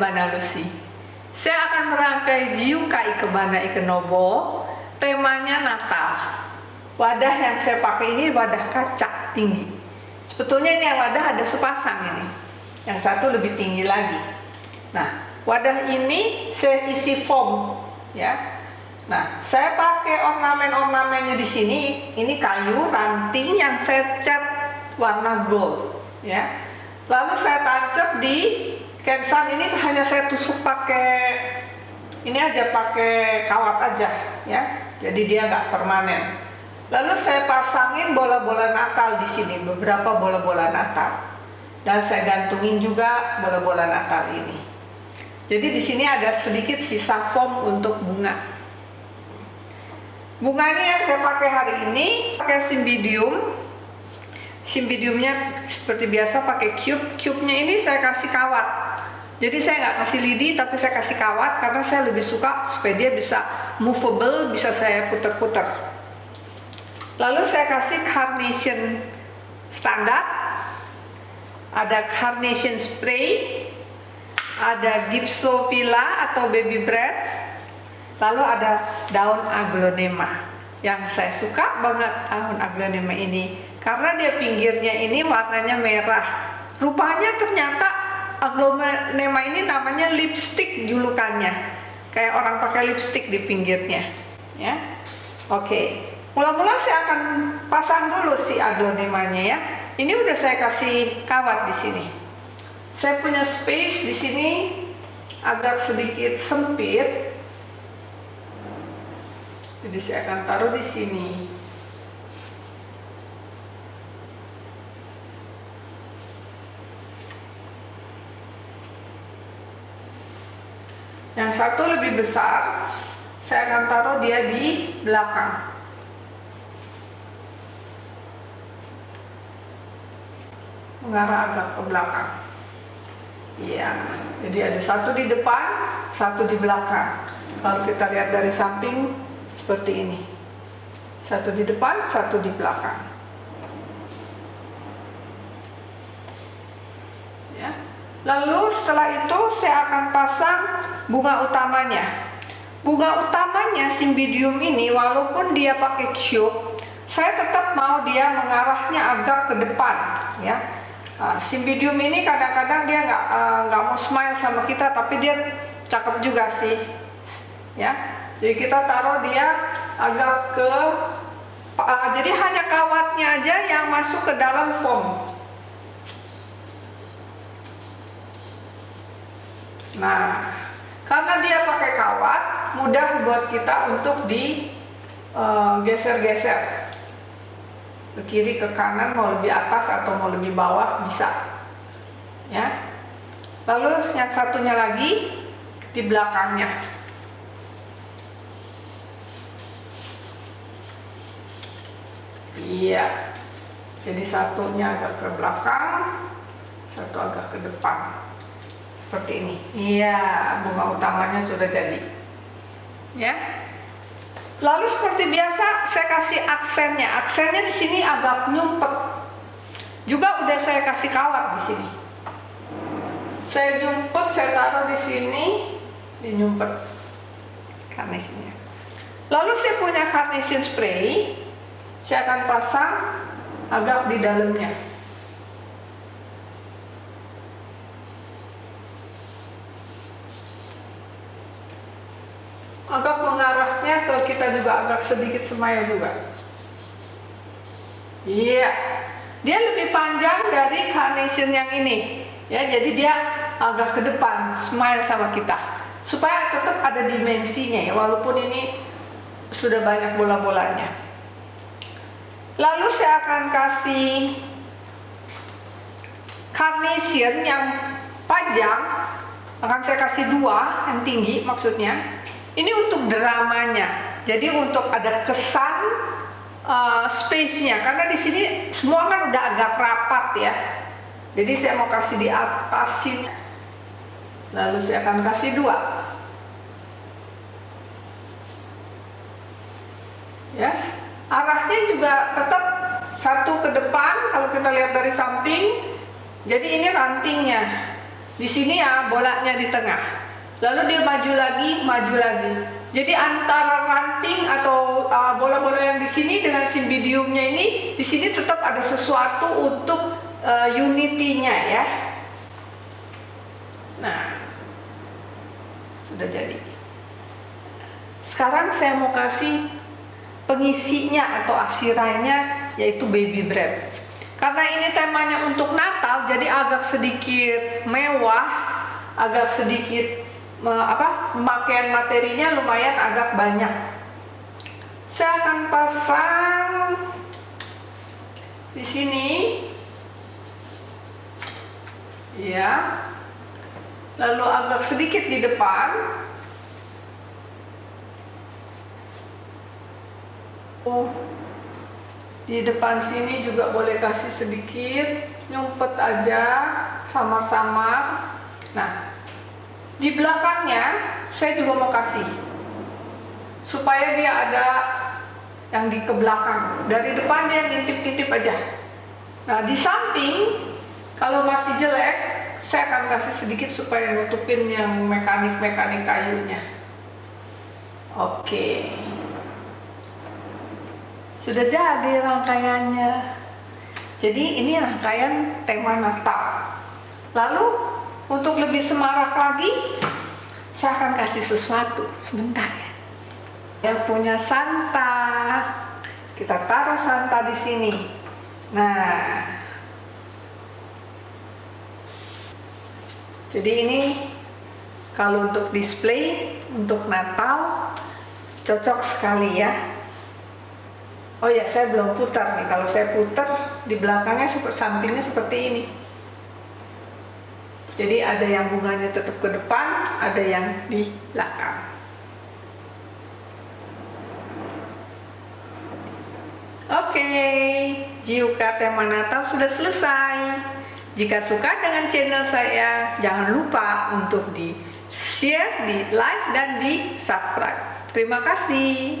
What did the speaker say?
Ikebana Lucy. Saya akan merangkai Jiuka Ikebana Ikenobo, temanya Natal. Wadah yang saya pakai ini wadah kaca tinggi. Sebetulnya ini yang wadah ada sepasang ini. Yang satu lebih tinggi lagi. Nah, wadah ini saya isi foam ya. Nah, saya pakai ornamen-ornamennya di sini. Ini kayu ranting yang saya cat warna gold ya. Lalu saya tancap di kensan ini hanya saya tusuk pakai ini aja pakai kawat aja ya. Jadi dia nggak permanen. Lalu saya pasangin bola-bola Natal di sini, beberapa bola-bola Natal. Dan saya gantungin juga bola-bola Natal ini. Jadi di sini ada sedikit sisa foam untuk bunga. Bunga ini yang saya pakai hari ini pakai simbidium. Simbidiumnya seperti biasa pakai cube. Cube-nya ini saya kasih kawat. Jadi saya nggak kasih lidi tapi saya kasih kawat karena saya lebih suka supaya dia bisa movable, bisa saya putar-putar. Lalu saya kasih carnation standar, ada carnation spray, ada gypsophylla atau baby breath, lalu ada daun aglonema. Yang saya suka banget daun aglonema ini karena dia pinggirnya ini warnanya merah. Rupanya ternyata aglonema ini namanya lipstick julukannya. Kayak orang pakai lipstick di pinggirnya, ya. Oke. Mula-mula saya akan pasang dulu si aglonemanya ya. Ini udah saya kasih kawat di sini. Saya punya space di sini agak sedikit sempit. Jadi saya akan taruh di sini. Satu lebih besar, saya akan taruh dia di belakang. mengarah agak ke belakang. Iya, jadi ada satu di depan, satu di belakang. Kalau kita lihat dari samping seperti ini. Satu di depan, satu di belakang. Lalu setelah itu saya akan pasang bunga utamanya. Bunga utamanya simbidium ini walaupun dia pakai cube, saya tetap mau dia mengarahnya agak ke depan, ya Uh, Simbidium ini kadang-kadang dia nggak uh, nggak mau smile sama kita, tapi dia cakep juga sih, ya. Jadi kita taruh dia agak ke, uh, jadi hanya kawatnya aja yang masuk ke dalam foam. Nah, karena dia pakai kawat, mudah buat kita untuk digeser-geser. Uh, ke kiri ke kanan mau lebih atas atau mau lebih bawah bisa. Ya. Lalu yang satunya lagi di belakangnya. Iya. Jadi satunya agak ke belakang satu agak ke depan seperti ini iya bunga utamanya sudah jadi ya Lalu seperti biasa saya kasih aksennya. Aksennya di sini agak nyumpet. Juga udah saya kasih kawat di sini. Saya nyumpet, saya taruh di sini, di nyumpet carnationnya. Lalu saya punya carnation spray, saya akan pasang agak di dalamnya. agak ke kita juga agak sedikit smile juga. Iya. Yeah. dia lebih panjang dari carnation yang ini. Ya jadi dia agak ke depan smile sama kita. Supaya tetap ada dimensinya ya walaupun ini sudah banyak bola-bolanya. Lalu saya akan kasih carnation yang panjang. Akan saya kasih dua yang tinggi maksudnya ini untuk dramanya. Jadi untuk ada kesan uh, space-nya karena di sini semua kan udah agak rapat ya. Jadi saya mau kasih di atas sini. Lalu saya akan kasih dua. Yes. Arahnya juga tetap satu ke depan kalau kita lihat dari samping. Jadi ini rantingnya. Di sini ya bolanya di tengah. Lalu dia maju lagi, maju lagi. Jadi antara ranting atau uh, bola-bola uh, yang di sini dengan simbidiumnya ini, di sini tetap ada sesuatu untuk uh, unity-nya ya. Nah, sudah jadi. Sekarang saya mau kasih pengisinya atau asirainya yaitu baby breath. Karena ini temanya untuk Natal, jadi agak sedikit mewah, agak sedikit me, apa pemakaian materinya lumayan agak banyak. Saya akan pasang di sini, ya, lalu agak sedikit di depan. Oh di depan sini juga boleh kasih sedikit nyumpet aja samar-samar nah di belakangnya saya juga mau kasih supaya dia ada yang di ke belakang dari depan dia ngintip-ngintip aja nah di samping kalau masih jelek saya akan kasih sedikit supaya nutupin yang mekanik-mekanik kayunya oke. Sudah jadi rangkaiannya. Jadi ini rangkaian tema Natal. Lalu untuk lebih semarak lagi, saya akan kasih sesuatu sebentar ya. Yang punya Santa, kita taruh Santa di sini. Nah, jadi ini kalau untuk display untuk Natal cocok sekali ya Oh ya, saya belum putar nih. Kalau saya putar di belakangnya sampingnya seperti ini. Jadi ada yang bunganya tetap ke depan, ada yang di belakang. Oke, Jiuka tema Natal sudah selesai. Jika suka dengan channel saya, jangan lupa untuk di share, di like, dan di subscribe. Terima kasih.